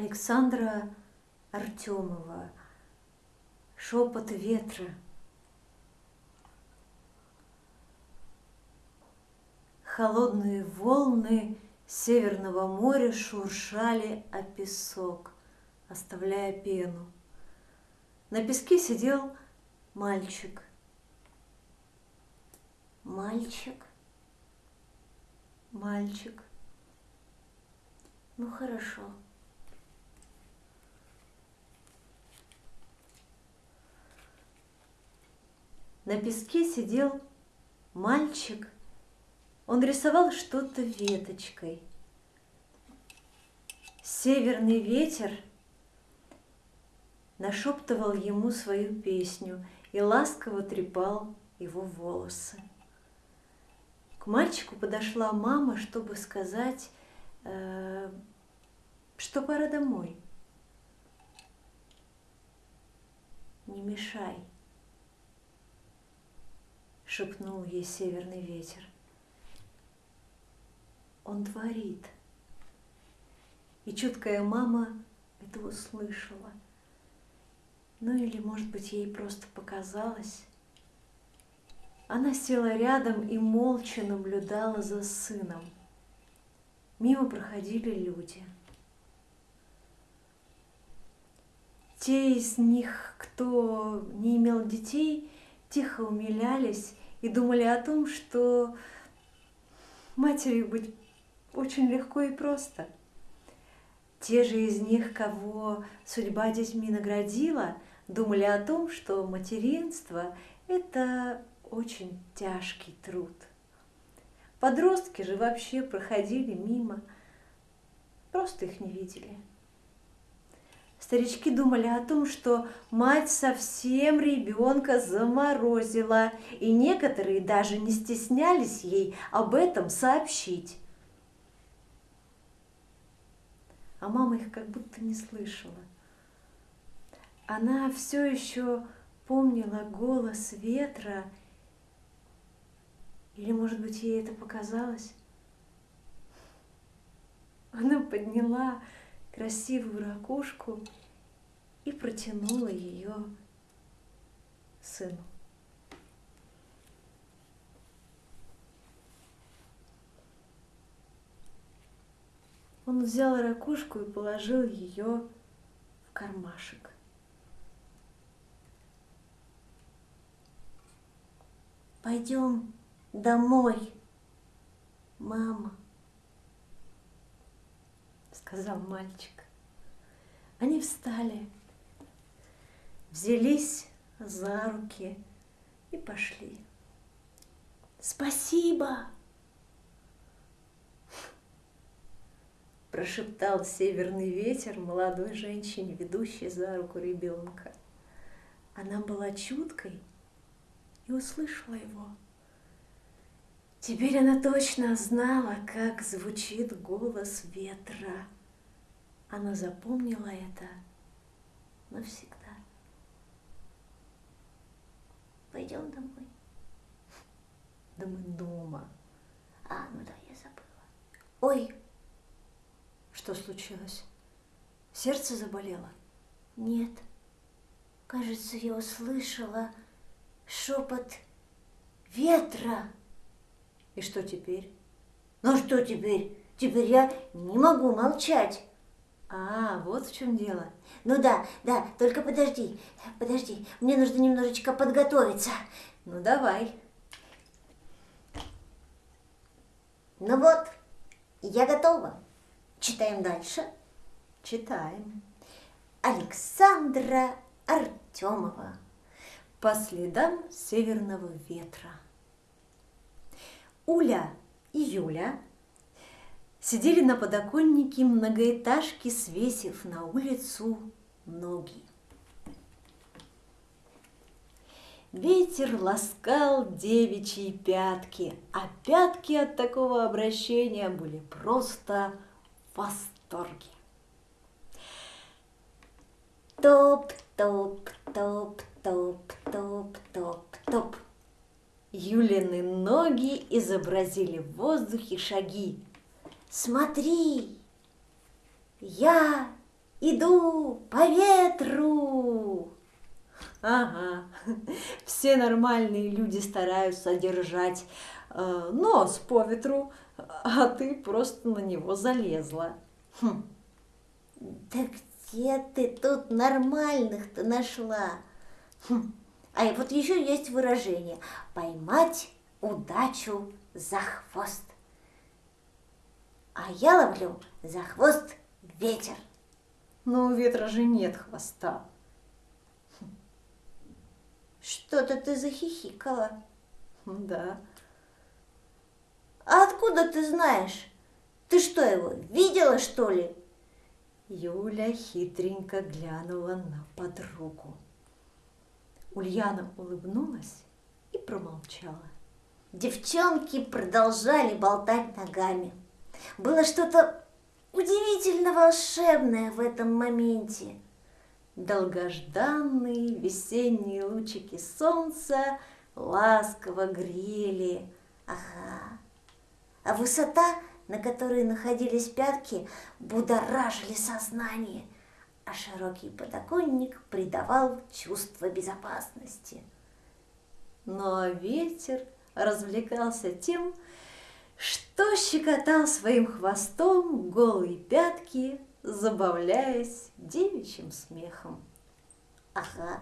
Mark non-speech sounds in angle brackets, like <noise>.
Александра Артемова «Шепот ветра». Холодные волны Северного моря шуршали о песок, оставляя пену. На песке сидел мальчик. Мальчик, Мальчик. ну хорошо. На песке сидел мальчик. Он рисовал что-то веточкой. Северный ветер нашептывал ему свою песню и ласково трепал его волосы. К мальчику подошла мама, чтобы сказать, э, что пора домой. Не мешай, шепнул ей северный ветер. Он творит. И чуткая мама это услышала. Ну или, может быть, ей просто показалось. Она села рядом и молча наблюдала за сыном. Мимо проходили люди. Те из них, кто не имел детей, тихо умилялись и думали о том, что матерью быть очень легко и просто. Те же из них, кого судьба детьми наградила, думали о том, что материнство – это очень тяжкий труд. Подростки же вообще проходили мимо, просто их не видели. Старички думали о том, что мать совсем ребенка заморозила, и некоторые даже не стеснялись ей об этом сообщить. А мама их как будто не слышала. Она все еще помнила голос ветра или, может быть, ей это показалось? Она подняла красивую ракушку и протянула ее сыну. Он взял ракушку и положил ее в кармашек. Пойдем домой, мама, сказал мальчик. Они встали, взялись за руки и пошли. Спасибо, <laughs> прошептал северный ветер молодой женщине, ведущей за руку ребенка. Она была чуткой и услышала его. Теперь она точно знала, как звучит голос ветра. Она запомнила это навсегда. пойдем домой. Да мы дома. А, ну да, я забыла. Ой, Что случилось? Сердце заболело? нет, кажется, я услышала шепот ветра. И что теперь? Ну что теперь? Теперь я не могу молчать. А, вот в чем дело. Ну да, да, только подожди, подожди, мне нужно немножечко подготовиться. Ну давай. Ну вот, я готова. Читаем дальше. Читаем. Александра Артемова. По следам северного ветра. Уля и Юля сидели на подоконнике многоэтажки, свесив на улицу ноги. Ветер ласкал девичьи пятки, а пятки от такого обращения были просто в восторге. Топ-топ-топ-топ-топ-топ. Юлины ноги изобразили в воздухе шаги. Смотри, я иду по ветру. Ага, <laughs> все нормальные люди стараются держать э, нос по ветру, а ты просто на него залезла. Хм. Да где ты тут нормальных-то нашла? Хм. А вот еще есть выражение «поймать удачу за хвост». А я ловлю за хвост ветер. Но у ветра же нет хвоста. Что-то ты захихикала. Да. А откуда ты знаешь? Ты что его, видела, что ли? Юля хитренько глянула на подругу. Ульяна улыбнулась и промолчала. Девчонки продолжали болтать ногами. Было что-то удивительно волшебное в этом моменте. Долгожданные весенние лучики солнца ласково грели. Ага. А высота, на которой находились пятки, будоражили сознание, а широкий подоконник придавал чувство безопасности. Но ветер развлекался тем, что щекотал своим хвостом голые пятки, забавляясь девичьим смехом. Ага,